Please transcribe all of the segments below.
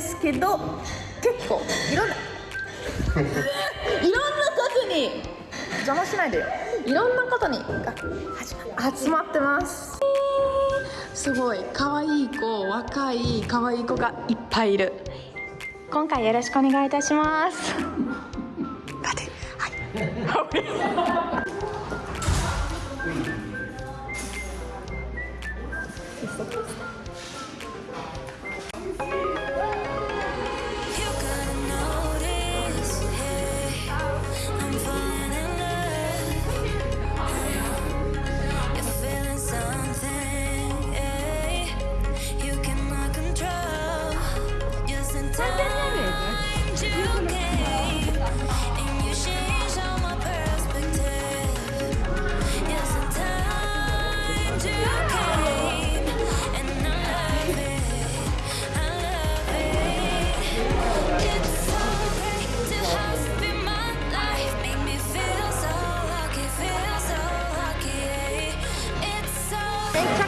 ですけど結構いろんな いろんな方に。邪魔しないでよ。いろんな方にが集まってます。すごい。可愛い子若い可愛い子がいっぱいいる。今回よろしくお願いいたします。待って。はい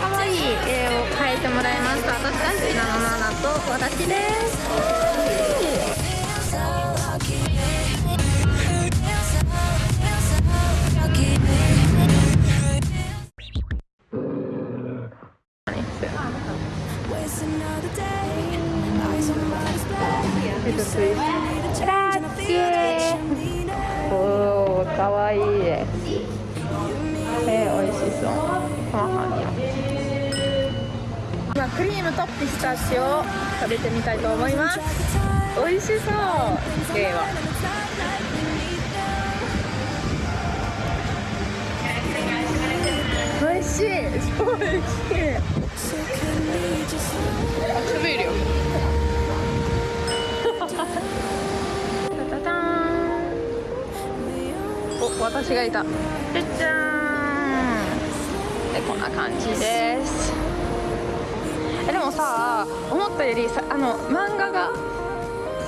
可愛い絵を描いてもらいました。私大好きなのナナと私です。グラッチェおかわいい。えー、美味しそう。今クリームとピスタチオを食べてみたいと思います。美味しそうでは美味しい。超美味しい。あ食べるよタタタンお私がい。たじゃじゃーんでこんな感じですえでもさ思ったよりさあの漫画が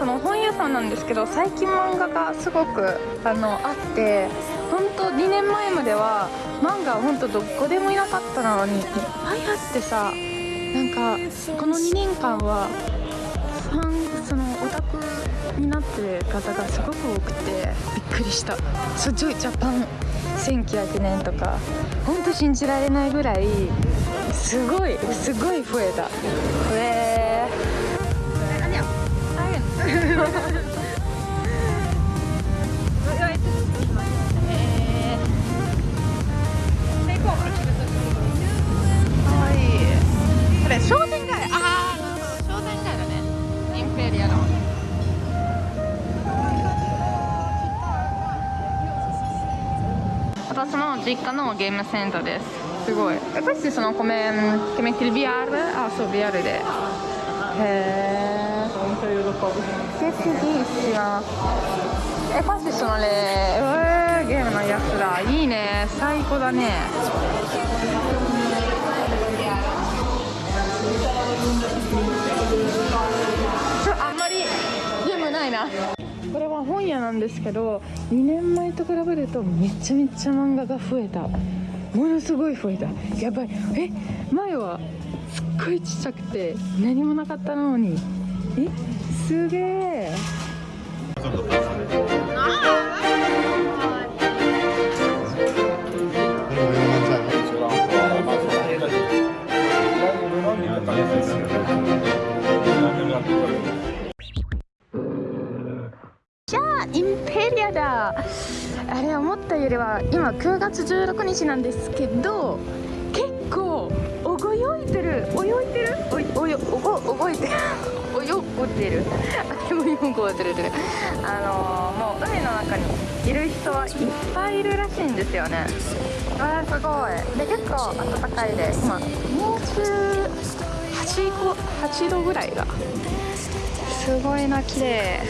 その本屋さんなんですけど最近漫画がすごくあのあって本当2年前までは漫画本当どこでもいなかったのにいっぱいあってさなんかこの2年間はファンそのオタクになってる方がすごく多くてびっくりした「そうジョイジャパン」1900年とか本当信じられないぐらいすごいすごい増えた。えー、実家のゲームセンターです。すごい。えこれそのコメンケメキル VR あそう VR で。へえケツシュえパのねうわゲームのやつだ。いいね。最高だね。あんまりゲームないな。本屋なんですけど2年前と比べるとめちゃめちゃ漫画が増えた。ものすごい増えた。やばいえ前はすっごいちっちゃくて何もなかったのに。えすげえ。日なんですけど結構泳いでる。泳いでる？およおご泳いでる。泳ごてる？あでもるあのー、もう海の中にいる人はいっぱいいるらしいんですよね。あーすごい。で結構暖かいで今28度 ,8 度ぐらいがすごいな綺麗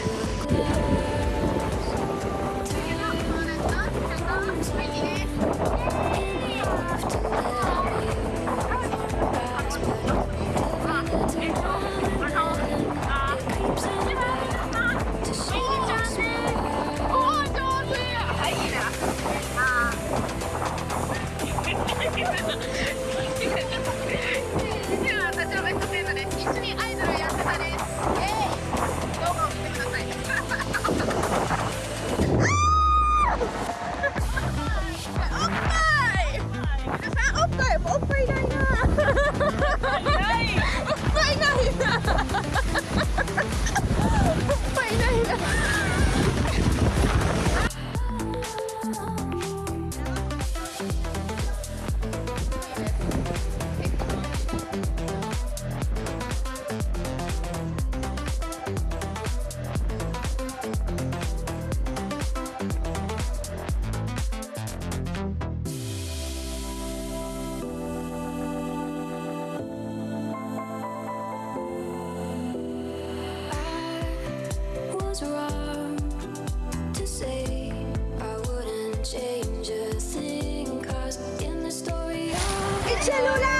Cellula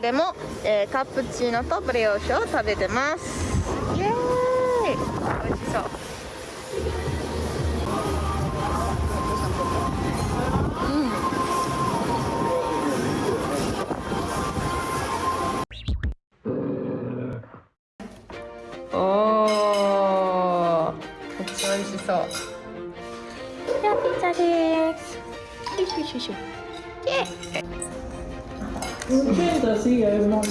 中でも、えーカプチーノとブレオッシュを食べてます。イエーイ。美味しそう。おー。めっちゃ美味しそう。じゃあピザです。よいしょよいしょよいしょイエーイ変だしやるもん。い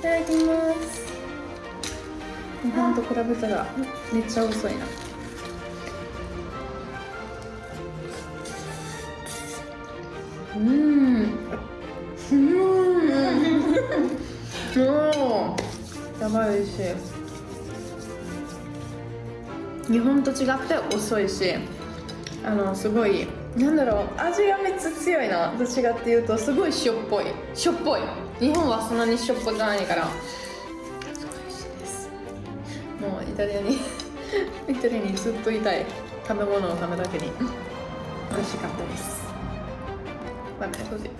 ただきます。日本と比べたらめっちゃ遅いな。うん。うん。おーやばいし。い日本と違って遅いし。あのすごいなんだろう味がめっちゃ強いな。どっちかっていうとすごいしょっぽい。しょっぽい。日本はそんなにしょっぽくないから。すごい美味しいです。もうイタリアに イタリアにずっといたい食べ物のためだけに。美味しかったです。Va bene così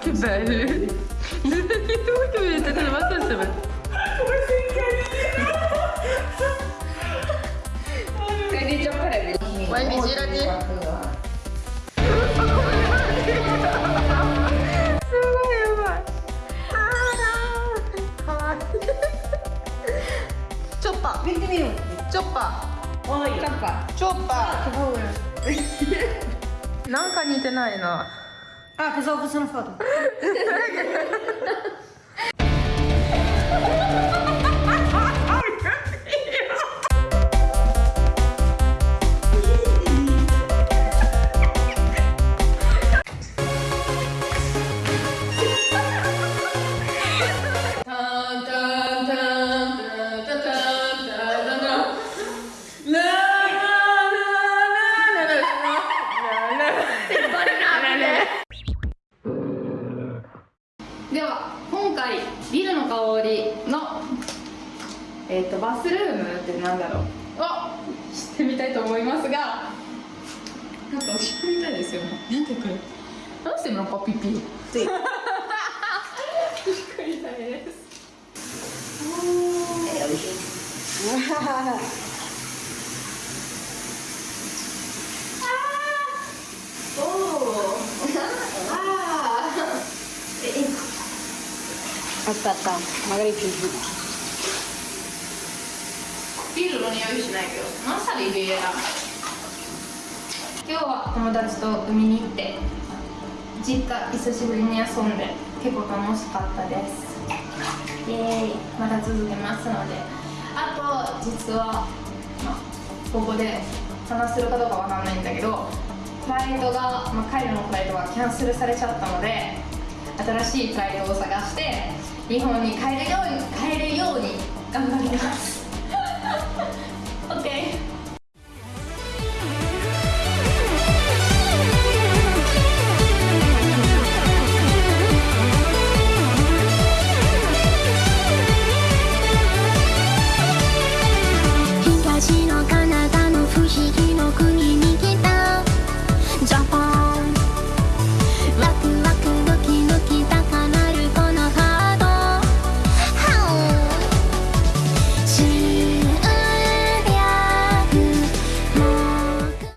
che bello che vedete te ma questo è チョッパー見てみようチョッパーチョッパーチョッパーなんか似てないな。Ah, foto. でえっ、とバスルームってなんだろう？をしてみたいと思いますがなんかおしっこみたいですよね。なんでこれ？どうしてなんかピピって。おし っこみたいですおおああ Aspetta, magari più giù. ビールの匂いしないけどマサリビエラ今日は友達と海に行って実家久しぶりに遊んで結構楽しかったですイエーイまだ続けますのであと実は、ま、ここで話せるかどうかわかんないんだけどフライトが、まあ、帰るのフライトがキャンセルされちゃったので新しいフライトを探して日本に帰るように帰るように頑張ります